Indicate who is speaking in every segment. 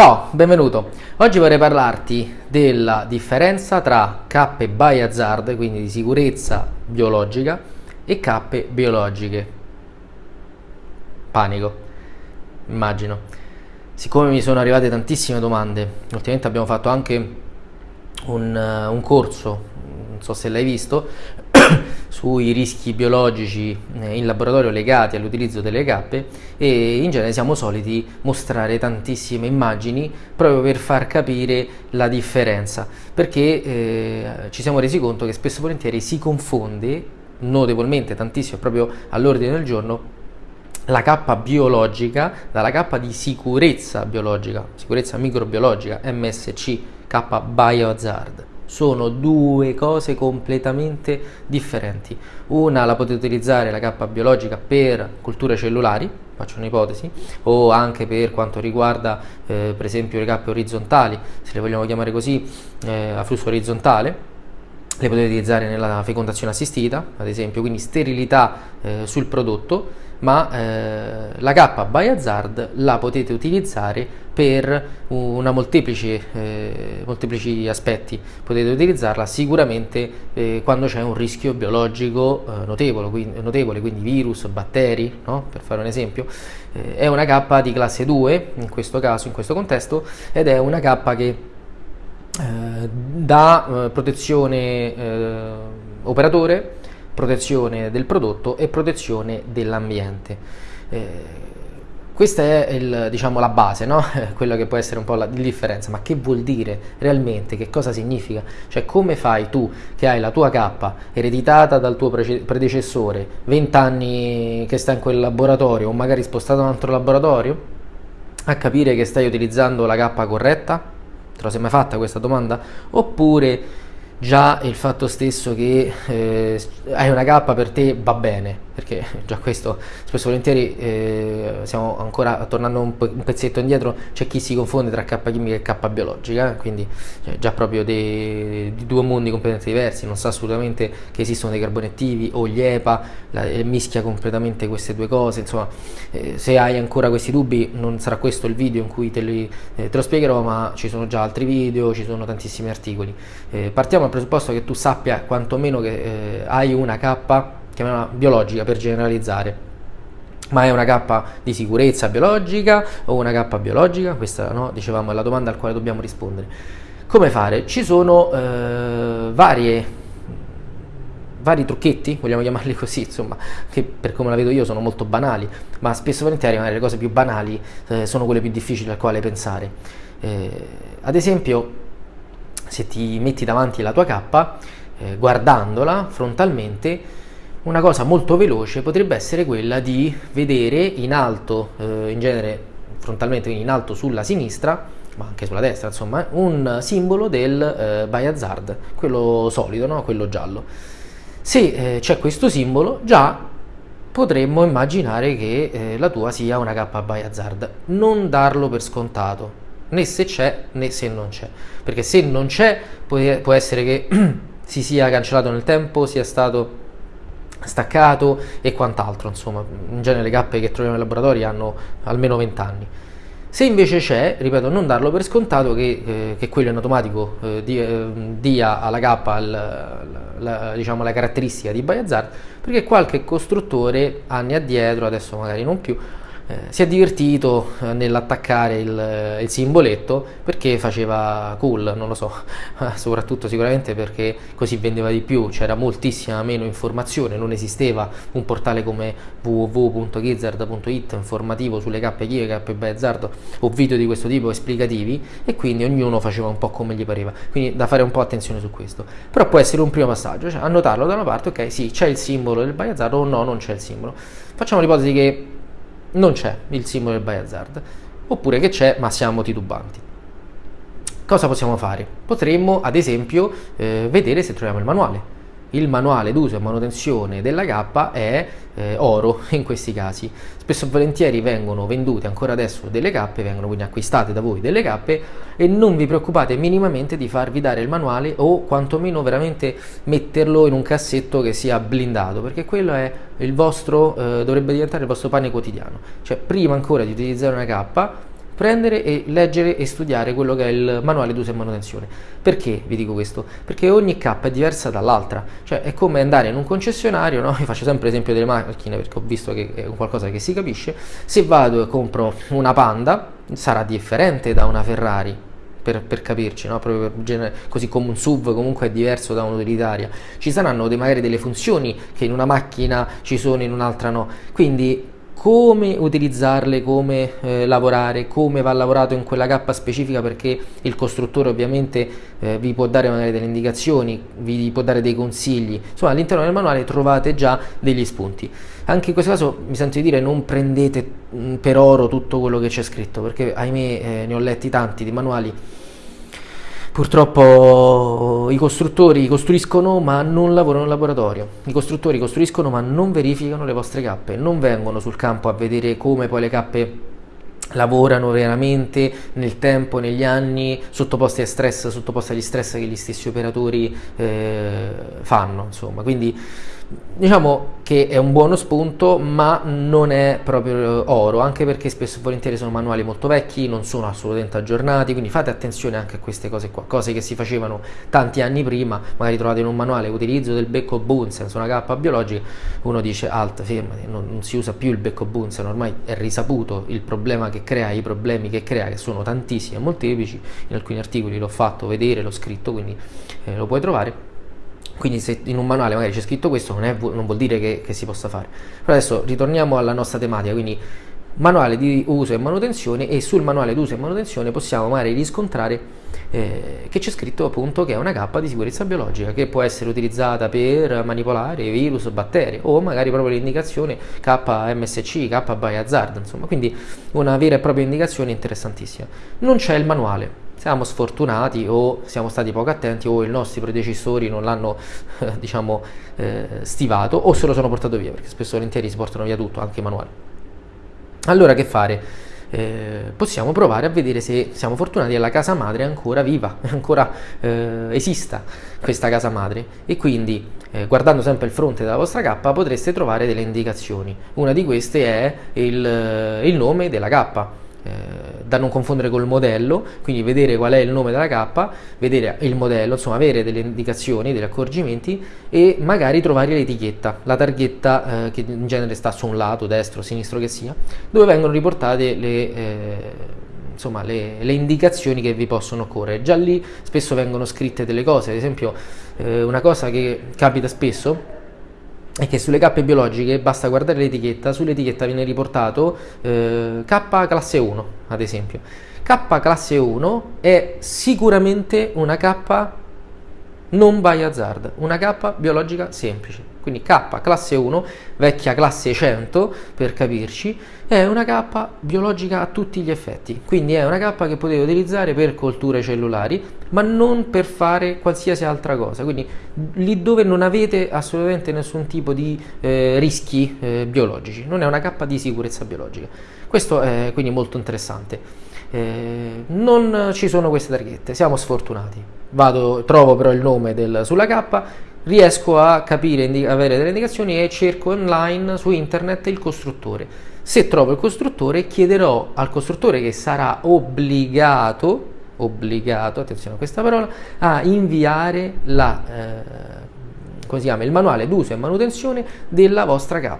Speaker 1: Ciao, benvenuto. Oggi vorrei parlarti della differenza tra cappe by hazard, quindi di sicurezza biologica, e cappe biologiche. Panico, immagino. Siccome mi sono arrivate tantissime domande, ultimamente abbiamo fatto anche un, uh, un corso, non so se l'hai visto, sui rischi biologici eh, in laboratorio legati all'utilizzo delle cappe e in genere siamo soliti mostrare tantissime immagini proprio per far capire la differenza. Perché eh, ci siamo resi conto che spesso e volentieri si confonde notevolmente tantissimo proprio all'ordine del giorno la cappa biologica dalla cappa di sicurezza biologica, sicurezza microbiologica, MSC, K biohazard sono due cose completamente differenti. Una la potete utilizzare la cappa biologica per culture cellulari, faccio un'ipotesi, o anche per quanto riguarda eh, per esempio le cappe orizzontali, se le vogliamo chiamare così, eh, a flusso orizzontale, le potete utilizzare nella fecondazione assistita, ad esempio, quindi sterilità eh, sul prodotto, ma eh, la K by Hazard la potete utilizzare per una molteplici, eh, molteplici aspetti. Potete utilizzarla sicuramente eh, quando c'è un rischio biologico eh, notevole, quindi, notevole, quindi virus, batteri, no? per fare un esempio. Eh, è una K di classe 2 in questo caso, in questo contesto, ed è una K che eh, dà protezione operatore, protezione del prodotto e protezione dell'ambiente. Eh, questa è il, diciamo, la base, no? quella che può essere un po' la differenza, ma che vuol dire realmente, che cosa significa? Cioè come fai tu che hai la tua K ereditata dal tuo predecessore, 20 anni che sta in quel laboratorio o magari spostato in un altro laboratorio, a capire che stai utilizzando la K corretta? Te lo sei mai fatta questa domanda? Oppure già il fatto stesso che eh, hai una K per te va bene, perché già questo spesso e volentieri eh, stiamo ancora tornando un, un, pezzetto indietro, c'è chi si confonde tra K chimica e K biologica, eh? quindi cioè, già proprio di due mondi completamente diversi, non sa assolutamente che esistono dei carboni attivi o gli EPA, la, eh, mischia completamente queste due cose, insomma eh, se hai ancora questi dubbi non sarà questo il video in cui te, li, eh, te lo spiegherò, ma ci sono già altri video, ci sono tantissimi articoli. Eh, partiamo dal presupposto che tu sappia quantomeno che hai una K chiamiamola biologica per generalizzare ma è una K di sicurezza biologica o una K biologica? Questa no, dicevamo è la domanda al quale dobbiamo rispondere. Come fare? Ci sono eh, varie, vari trucchetti, vogliamo chiamarli così, insomma, che per come la vedo io sono molto banali, ma spesso volentieri magari le cose più banali eh, sono quelle più difficili al quale pensare. Eh, ad esempio, se ti metti davanti la tua K, eh, guardandola frontalmente, una cosa molto veloce potrebbe essere quella di vedere in alto, eh, in genere frontalmente, quindi in alto sulla sinistra, ma anche sulla destra, insomma, un simbolo del eh, by quello solido, no? quello giallo. Se eh, c'è questo simbolo, già potremmo immaginare che eh, la tua sia una K by hazard. Non darlo per scontato, né se c'è né se non c'è, perché se non c'è può essere che si sia cancellato nel tempo, sia stato staccato e quant'altro, insomma, in genere le cappe che troviamo nei laboratori hanno almeno 20 anni. Se invece c'è, ripeto, non darlo per scontato che, eh, che quello in automatico eh, dia, eh, dia, alla cappa il, la, diciamo, la caratteristica di Bayazard, perché qualche costruttore anni addietro, adesso magari non più, si è divertito eh, nell'attaccare il, il, simboletto perché faceva cool, non lo so, soprattutto sicuramente perché così vendeva di più, c'era moltissima meno informazione, non esisteva un portale come www.gizzard.it informativo sulle cappe Kiev, cappe Bazzard o video di questo tipo esplicativi e quindi ognuno faceva un po' come gli pareva, quindi da fare un po' attenzione su questo, però può essere un primo passaggio, cioè annotarlo da una parte, ok sì c'è il simbolo del Bazzard o no non c'è il simbolo, facciamo l'ipotesi che non c'è il simbolo del buy hazard, oppure che c'è ma siamo titubanti. Cosa possiamo fare? Potremmo ad esempio eh, vedere se troviamo il manuale il manuale d'uso e manutenzione della K è eh, oro in questi casi. Spesso e volentieri vengono vendute ancora adesso delle K, vengono quindi acquistate da voi delle K e non vi preoccupate minimamente di farvi dare il manuale o quantomeno veramente metterlo in un cassetto che sia blindato, perché quello è il vostro, eh, dovrebbe diventare il vostro pane quotidiano. Cioè prima ancora di utilizzare una K prendere e leggere e studiare quello che è il manuale d'uso e manutenzione. Perché vi dico questo? Perché ogni K è diversa dall'altra, cioè è come andare in un concessionario, no? io faccio sempre l'esempio delle macchine perché ho visto che è qualcosa che si capisce, se vado e compro una Panda sarà differente da una Ferrari, per, per, capirci, no? genere, così come un SUV comunque è diverso da un'utilitaria. Ci saranno dei, magari delle funzioni che in una macchina ci sono, in un'altra no. Quindi come utilizzarle, come eh, lavorare, come va lavorato in quella cappa specifica perché il costruttore ovviamente eh, vi può dare magari delle indicazioni, vi può dare dei consigli, insomma all'interno del manuale trovate già degli spunti. Anche in questo caso mi sento di dire non prendete mm, per oro tutto quello che c'è scritto perché ahimè eh, ne ho letti tanti di manuali Purtroppo i costruttori costruiscono ma non lavorano in laboratorio, i costruttori costruiscono ma non verificano le vostre cappe, non vengono sul campo a vedere come poi le cappe lavorano veramente nel tempo, negli anni, sottoposti a stress, sottoposti agli stress che gli stessi operatori eh, fanno, insomma, quindi Diciamo che è un buono spunto, ma non è proprio oro, anche perché spesso e volentieri sono manuali molto vecchi, non sono assolutamente aggiornati, quindi fate attenzione anche a queste cose qua, cose che si facevano tanti anni prima, magari trovate in un manuale utilizzo del becco Bunsen su una cappa biologica, uno dice alt, fermati, non, non, si usa più il becco Bunsen, ormai è risaputo il problema che crea, i problemi che crea, che sono tantissimi e molteplici, in alcuni articoli l'ho fatto vedere, l'ho scritto, quindi eh, lo puoi trovare quindi se in un manuale magari c'è scritto questo non, è, non vuol dire che, che, si possa fare. Però adesso ritorniamo alla nostra tematica, quindi manuale di uso e manutenzione e sul manuale di uso e manutenzione possiamo magari riscontrare eh, che c'è scritto appunto che è una cappa di sicurezza biologica che può essere utilizzata per manipolare virus, batteri o magari proprio l'indicazione KMSC, K by hazard, insomma, quindi una vera e propria indicazione interessantissima. Non c'è il manuale, siamo sfortunati o siamo stati poco attenti o i nostri predecessori non l'hanno eh, diciamo eh, stivato o se lo sono portato via perché spesso volentieri si portano via tutto anche i manuali allora che fare? Eh, possiamo provare a vedere se siamo fortunati e la casa madre è ancora viva, ancora eh, esista questa casa madre e quindi eh, guardando sempre il fronte della vostra K potreste trovare delle indicazioni. Una di queste è il, il nome della K eh, da non confondere col modello, quindi vedere qual è il nome della K, vedere il modello, insomma avere delle indicazioni, degli accorgimenti e magari trovare l'etichetta, la targhetta eh, che in genere sta su un lato, destro, sinistro che sia, dove vengono riportate le, eh, insomma, le, le indicazioni che vi possono occorrere. Già lì spesso vengono scritte delle cose, ad esempio eh, una cosa che capita spesso è che sulle cappe biologiche basta guardare l'etichetta, sull'etichetta viene riportato eh, K classe 1 ad esempio. K classe 1 è sicuramente una K non by hazard, una K biologica semplice. Quindi K classe 1, vecchia classe 100 per capirci, è una K biologica a tutti gli effetti. Quindi è una K che potete utilizzare per colture cellulari, ma non per fare qualsiasi altra cosa. Quindi lì dove non avete assolutamente nessun tipo di eh, rischi eh, biologici, non è una K di sicurezza biologica. Questo è quindi molto interessante. Eh, non ci sono queste targhette, siamo sfortunati. Vado, trovo però il nome del, sulla K, riesco a capire, avere delle indicazioni e cerco online su internet il costruttore. Se trovo il costruttore chiederò al costruttore che sarà obbligato, obbligato, attenzione a questa parola, a inviare la, eh, chiama, il manuale d'uso e manutenzione della vostra K.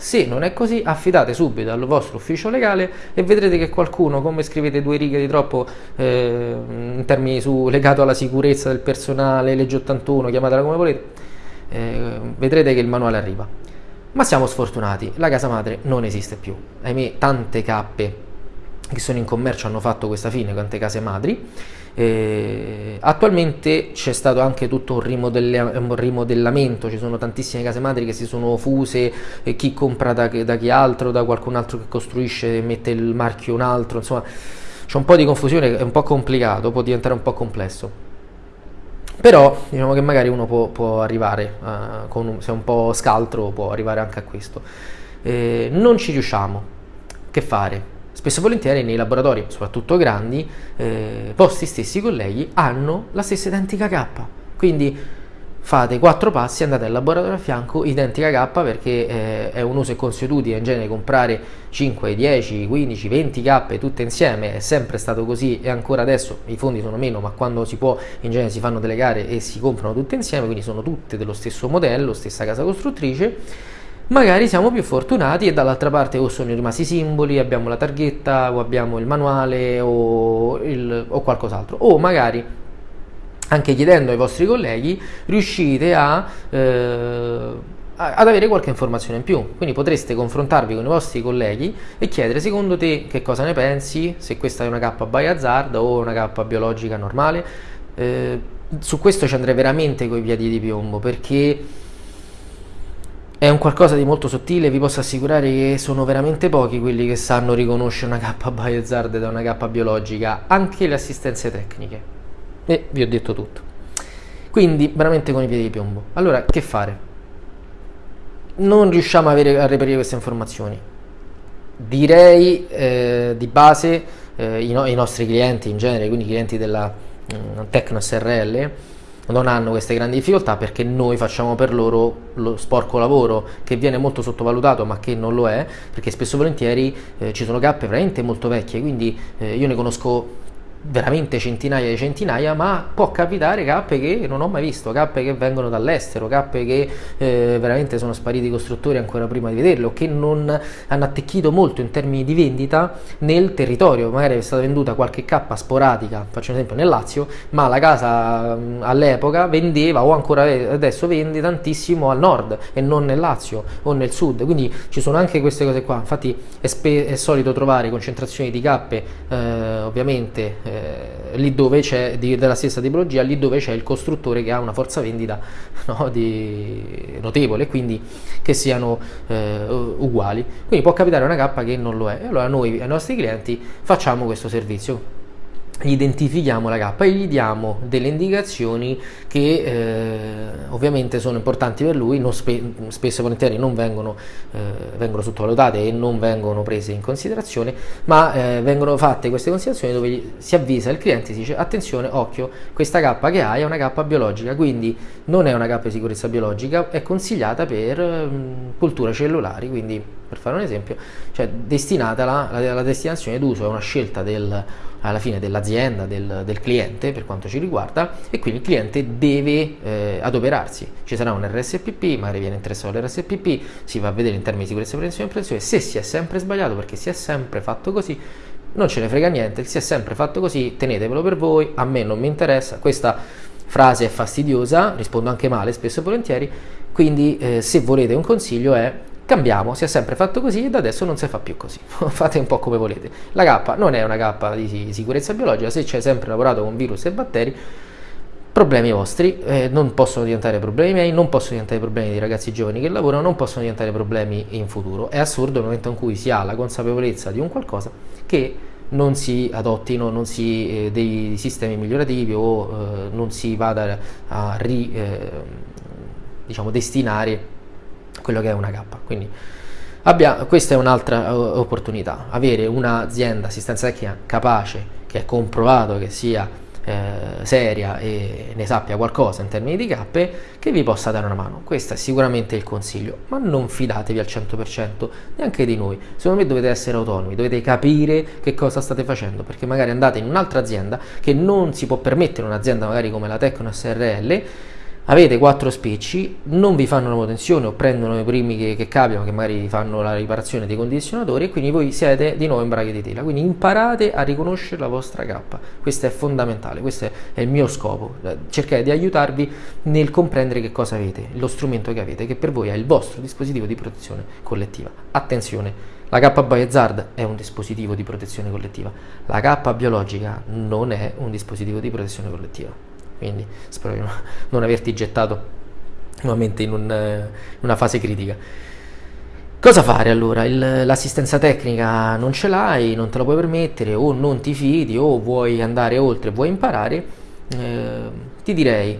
Speaker 1: Se non è così, affidate subito al vostro ufficio legale e vedrete che qualcuno, come scrivete due righe di troppo eh, in termini su, legato alla sicurezza del personale, legge 81, chiamatela come volete, eh, vedrete che il manuale arriva. Ma siamo sfortunati, la casa madre non esiste più. Ahimè, tante cappe che sono in commercio hanno fatto questa fine, quante case madri. Eh, attualmente c'è stato anche tutto un, un, rimodellamento, ci sono tantissime case madri che si sono fuse, eh, chi compra da, da, chi altro, da qualcun altro che costruisce e mette il marchio un altro, insomma c'è un po' di confusione, è un po' complicato, può diventare un po' complesso. Però diciamo che magari uno può, può arrivare, con un, se è un po' scaltro, può arrivare anche a questo. Eh, non ci riusciamo. Che fare? Spesso e volentieri nei laboratori, soprattutto grandi, eh, vostri stessi colleghi hanno la stessa identica K. Quindi fate quattro passi, andate al laboratorio a fianco, identica K perché eh, è un uso e consuetudine in genere comprare 5, 10, 15, 20 K tutte insieme, è sempre stato così e ancora adesso i fondi sono meno, ma quando si può in genere si fanno delle gare e si comprano tutte insieme, quindi sono tutte dello stesso modello, stessa casa costruttrice. Magari siamo più fortunati e dall'altra parte o sono rimasti simboli, abbiamo la targhetta o abbiamo il manuale o, il, o qualcos'altro. O magari anche chiedendo ai vostri colleghi, riuscite a, eh, ad avere qualche informazione in più. Quindi potreste confrontarvi con i vostri colleghi e chiedere secondo te che cosa ne pensi, se questa è una K by hazard o una K biologica normale. Eh, su questo ci andrei veramente coi piedi di piombo perché è un qualcosa di molto sottile, vi posso assicurare che sono veramente pochi quelli che sanno riconoscere una K by hazard da una K biologica, anche le assistenze tecniche. E vi ho detto tutto. Quindi veramente con i piedi di piombo. Allora, che fare? Non riusciamo a, avere, a reperire queste informazioni. Direi eh, di base eh, i, no, i, nostri clienti in genere, quindi i clienti della mm, Tecno SRL, non hanno queste grandi difficoltà perché noi facciamo per loro lo sporco lavoro che viene molto sottovalutato ma che non lo è perché spesso e volentieri eh, ci sono cappe veramente molto vecchie quindi eh, io ne conosco veramente centinaia di centinaia, ma può capitare cappe che non ho mai visto, cappe che vengono dall'estero, cappe che eh, veramente sono spariti i costruttori ancora prima di vederlo, che non hanno attecchito molto in termini di vendita nel territorio, magari è stata venduta qualche cappa sporadica, faccio un esempio nel Lazio, ma la casa all'epoca vendeva o ancora adesso vende tantissimo al nord e non nel Lazio o nel sud, quindi ci sono anche queste cose qua, infatti è, è solito trovare concentrazioni di cappe eh, ovviamente eh, lì dove c'è della stessa tipologia, lì dove c'è il costruttore che ha una forza vendita no, di, notevole, quindi che siano eh, uguali. Quindi può capitare una cappa che non lo è. E allora noi ai nostri clienti facciamo questo servizio identifichiamo la K e gli diamo delle indicazioni che eh, ovviamente sono importanti per lui, spe spesso e volentieri non vengono, eh, vengono, sottovalutate e non vengono prese in considerazione, ma eh, vengono fatte queste considerazioni dove si avvisa il cliente, si dice attenzione, occhio, questa K che hai è una K biologica, quindi non è una K di sicurezza biologica, è consigliata per mh, culture cellulari, quindi per fare un esempio, cioè destinata la, la, la destinazione d'uso è una scelta del alla fine dell'azienda, del, del, cliente per quanto ci riguarda e quindi il cliente deve eh, adoperarsi. Ci sarà un RSPP, magari viene interessato all'RSPP, si va a vedere in termini di sicurezza, prevenzione e prevenzione, se si è sempre sbagliato perché si è sempre fatto così, non ce ne frega niente, si è sempre fatto così, tenetevelo per voi, a me non mi interessa, questa frase è fastidiosa, rispondo anche male spesso e volentieri, quindi eh, se volete un consiglio è cambiamo, si è sempre fatto così e da adesso non si fa più così, fate un po' come volete. La K non è una K di sicurezza biologica, se c'è sempre lavorato con virus e batteri, problemi vostri, eh, non possono diventare problemi miei, non possono diventare problemi dei ragazzi giovani che lavorano, non possono diventare problemi in futuro. È assurdo nel momento in cui si ha la consapevolezza di un qualcosa che non si adottino non si, eh, dei sistemi migliorativi o eh, non si vada a ri, eh, diciamo, destinare quello che è una K. Quindi abbia, questa è un'altra opportunità, avere un'azienda assistenza tecnica capace, che è comprovato che sia eh, seria e ne sappia qualcosa in termini di cappe, che vi possa dare una mano. Questo è sicuramente il consiglio, ma non fidatevi al 100% neanche di noi. Secondo me dovete essere autonomi, dovete capire che cosa state facendo, perché magari andate in un'altra azienda che non si può permettere un'azienda magari come la Tecno SRL avete quattro spicci, non vi fanno la manutenzione o prendono i primi che, che capitano, che magari fanno la riparazione dei condizionatori e quindi voi siete di nuovo in braghe di tela. Quindi imparate a riconoscere la vostra K. Questo è fondamentale, questo è il mio scopo. Cercare di aiutarvi nel comprendere che cosa avete, lo strumento che avete, che per voi è il vostro dispositivo di protezione collettiva. Attenzione! La K Biohazard è un dispositivo di protezione collettiva, la K biologica non è un dispositivo di protezione collettiva quindi spero di non averti gettato nuovamente in, un, in una fase critica. Cosa fare allora? l'assistenza tecnica non ce l'hai, non te la puoi permettere, o non ti fidi, o vuoi andare oltre, vuoi imparare, eh, ti direi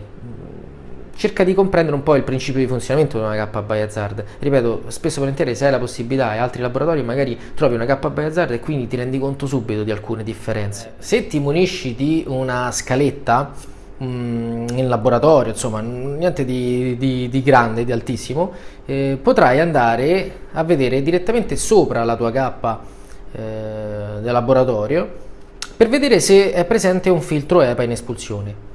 Speaker 1: cerca di comprendere un po' il principio di funzionamento di una K by hazard. Ripeto, spesso e volentieri se hai la possibilità e altri laboratori magari trovi una K by hazard e quindi ti rendi conto subito di alcune differenze. Se ti munisci di una scaletta in laboratorio, insomma, niente di, di, di grande, di altissimo, eh, potrai andare a vedere direttamente sopra la tua cappa eh, del laboratorio per vedere se è presente un filtro EPA in espulsione.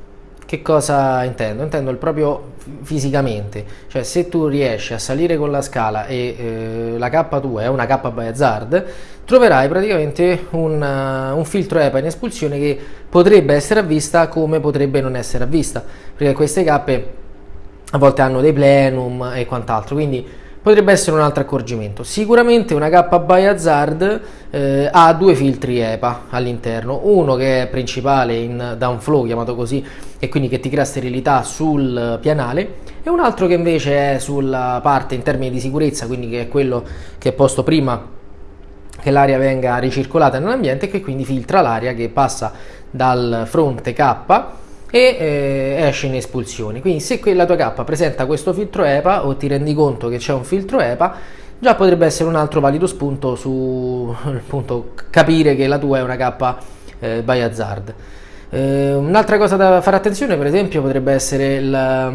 Speaker 1: Che cosa intendo? Intendo il proprio fisicamente, cioè se tu riesci a salire con la scala e eh, la K tua è una K by hazard, troverai praticamente un, uh, un, filtro EPA in espulsione che potrebbe essere avvista come potrebbe non essere avvista, perché queste K a volte hanno dei plenum e quant'altro, quindi potrebbe essere un altro accorgimento. Sicuramente una K by hazard eh, ha due filtri EPA all'interno, uno che è principale in downflow, chiamato così, e quindi che ti crea sterilità sul pianale, e un altro che invece è sulla parte in termini di sicurezza, quindi che è quello che è posto prima che l'aria venga ricircolata nell'ambiente e che quindi filtra l'aria che passa dal fronte K e eh, esce in espulsione. Quindi se la tua K presenta questo filtro EPA o ti rendi conto che c'è un filtro EPA, già potrebbe essere un altro valido spunto su appunto, capire che la tua è una K eh, by hazard. Eh, un'altra cosa da fare attenzione, per esempio, potrebbe essere la,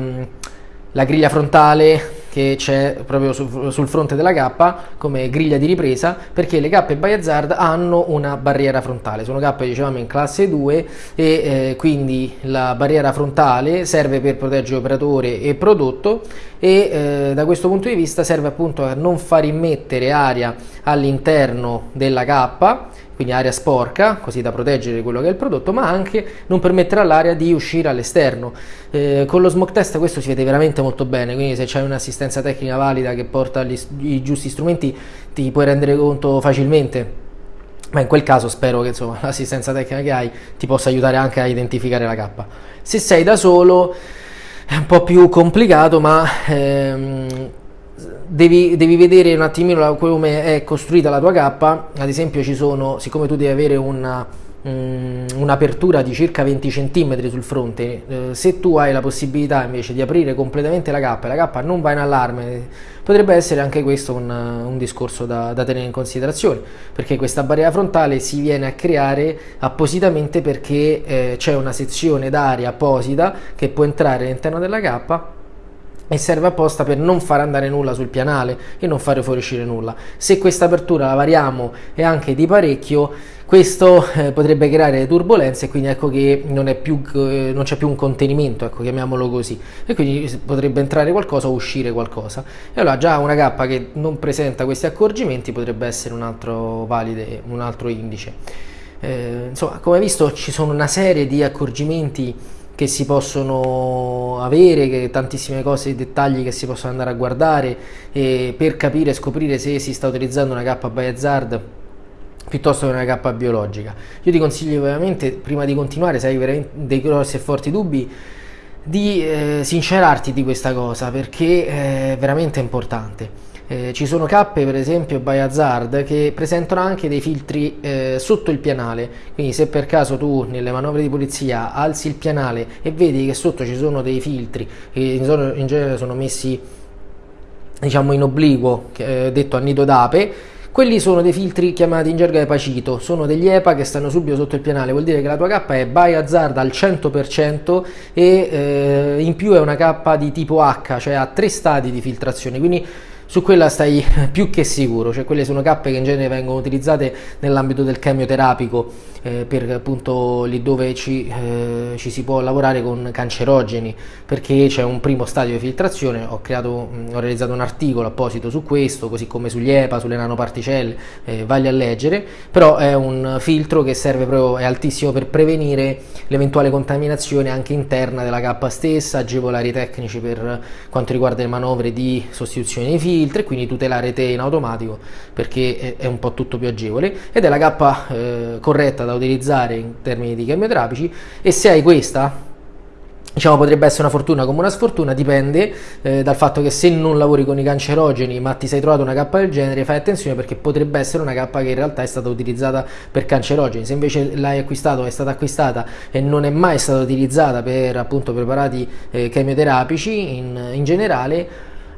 Speaker 1: la griglia frontale che c'è proprio su, sul fronte della K come griglia di ripresa perché le by hazard hanno una barriera frontale. Sono K dicevamo in classe 2 e eh, quindi la barriera frontale serve per proteggere operatore e prodotto e eh, da questo punto di vista serve appunto a non far immettere aria all'interno della K quindi aria sporca, così da proteggere quello che è il prodotto, ma anche non permettere all'aria di uscire all'esterno. Eh, con lo smoke test questo si vede veramente molto bene, quindi se c'è un'assistenza tecnica valida che porta gli, i giusti strumenti ti puoi rendere conto facilmente. Ma in quel caso spero che l'assistenza tecnica che hai ti possa aiutare anche a identificare la K. Se sei da solo è un po' più complicato, ma ehm, devi, devi, vedere un attimino come è costruita la tua cappa, ad esempio ci sono, siccome tu devi avere um, un'apertura di circa 20 cm sul fronte, eh, se tu hai la possibilità invece di aprire completamente la cappa e la cappa non va in allarme, potrebbe essere anche questo un, un discorso da, da, tenere in considerazione, perché questa barriera frontale si viene a creare appositamente perché eh, c'è una sezione d'aria apposita che può entrare all'interno della cappa e serve apposta per non far andare nulla sul pianale e non fare fuoriuscire nulla. Se questa apertura la variamo e anche di parecchio, questo eh, potrebbe creare turbolenze e quindi ecco che non, più, eh, c'è più un contenimento, ecco, chiamiamolo così, e quindi potrebbe entrare qualcosa o uscire qualcosa. E allora già una cappa che non presenta questi accorgimenti potrebbe essere un altro valide, un altro indice. Eh, insomma, come visto ci sono una serie di accorgimenti che si possono avere, che tantissime cose, dettagli che si possono andare a guardare per capire e scoprire se si sta utilizzando una K by hazard piuttosto che una K biologica. Io ti consiglio veramente, prima di continuare, se hai dei grossi e forti dubbi, di eh, sincerarti di questa cosa perché è veramente importante. Eh, ci sono cappe per esempio by hazard che presentano anche dei filtri eh, sotto il pianale. Quindi se per caso tu nelle manovre di polizia alzi il pianale e vedi che sotto ci sono dei filtri che in, in genere sono messi diciamo in obliquo eh, detto a nido d'ape quelli sono dei filtri chiamati in gergo epacito, sono degli EPA che stanno subito sotto il pianale, vuol dire che la tua K è by hazard al 100% e eh, in più è una K di tipo H, cioè ha tre stadi di filtrazione, quindi su quella stai più che sicuro, cioè quelle sono cappe che in genere vengono utilizzate nell'ambito del chemioterapico eh, per appunto lì dove ci, eh, ci, si può lavorare con cancerogeni perché c'è un primo stadio di filtrazione, ho, creato, ho realizzato un articolo apposito su questo, così come sugli EPA, sulle nanoparticelle, eh, vagli a leggere, però è un filtro che serve proprio, è altissimo per prevenire l'eventuale contaminazione anche interna della cappa stessa, agevolare i tecnici per quanto riguarda le manovre di sostituzione dei filtri, quindi tutelare te in automatico perché è, un po' tutto più agevole. Ed è la cappa eh, corretta da utilizzare in termini di chemioterapici e se hai questa diciamo potrebbe essere una fortuna come una sfortuna, dipende eh, dal fatto che se non lavori con i cancerogeni ma ti sei trovato una K del genere, fai attenzione perché potrebbe essere una K che in realtà è stata utilizzata per cancerogeni, se invece l'hai acquistato, è stata acquistata e non è mai stata utilizzata per appunto preparati eh, chemioterapici in, in generale,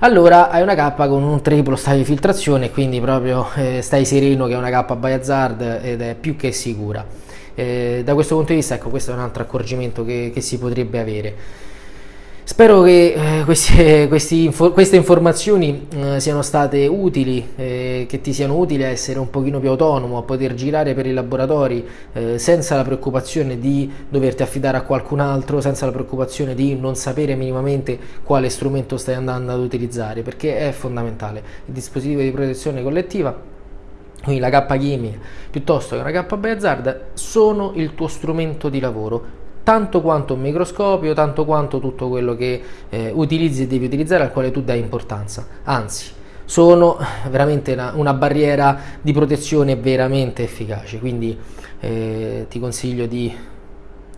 Speaker 1: allora hai una K con un triplo stadio di filtrazione quindi proprio eh, stai sereno che è una K by hazard ed è più che sicura eh, da questo punto di vista, ecco, questo è un altro accorgimento che, che si potrebbe avere. Spero che eh, info, queste informazioni eh, siano state utili, eh, che ti siano utili a essere un pochino più autonomo, a poter girare per i laboratori eh, senza la preoccupazione di doverti affidare a qualcun altro, senza la preoccupazione di non sapere minimamente quale strumento stai andando ad utilizzare, perché è fondamentale. Il dispositivo di protezione collettiva quindi la K chimica piuttosto che una K Hazard sono il tuo strumento di lavoro tanto quanto un microscopio, tanto quanto tutto quello che eh, utilizzi e devi utilizzare al quale tu dai importanza. Anzi, sono veramente una, una barriera di protezione veramente efficace, quindi eh, ti consiglio di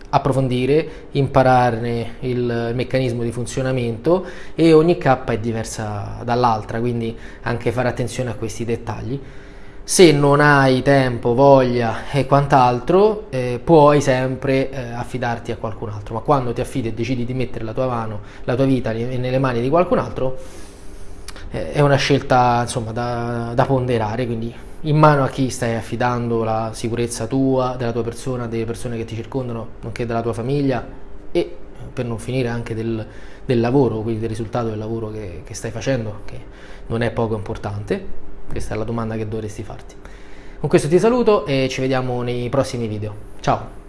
Speaker 1: approfondire, impararne il meccanismo di funzionamento e ogni K è diversa dall'altra, quindi anche fare attenzione a questi dettagli se non hai tempo, voglia e quant'altro, eh, puoi sempre eh, affidarti a qualcun altro, ma quando ti affidi e decidi di mettere la tua mano, la tua vita nelle mani di qualcun altro, eh, è una scelta insomma, da, da, ponderare, quindi in mano a chi stai affidando la sicurezza tua, della tua persona, delle persone che ti circondano, nonché della tua famiglia e per non finire anche del, del lavoro, quindi del risultato del lavoro che, che stai facendo, che non è poco importante questa è la domanda che dovresti farti. Con questo ti saluto e ci vediamo nei prossimi video. Ciao!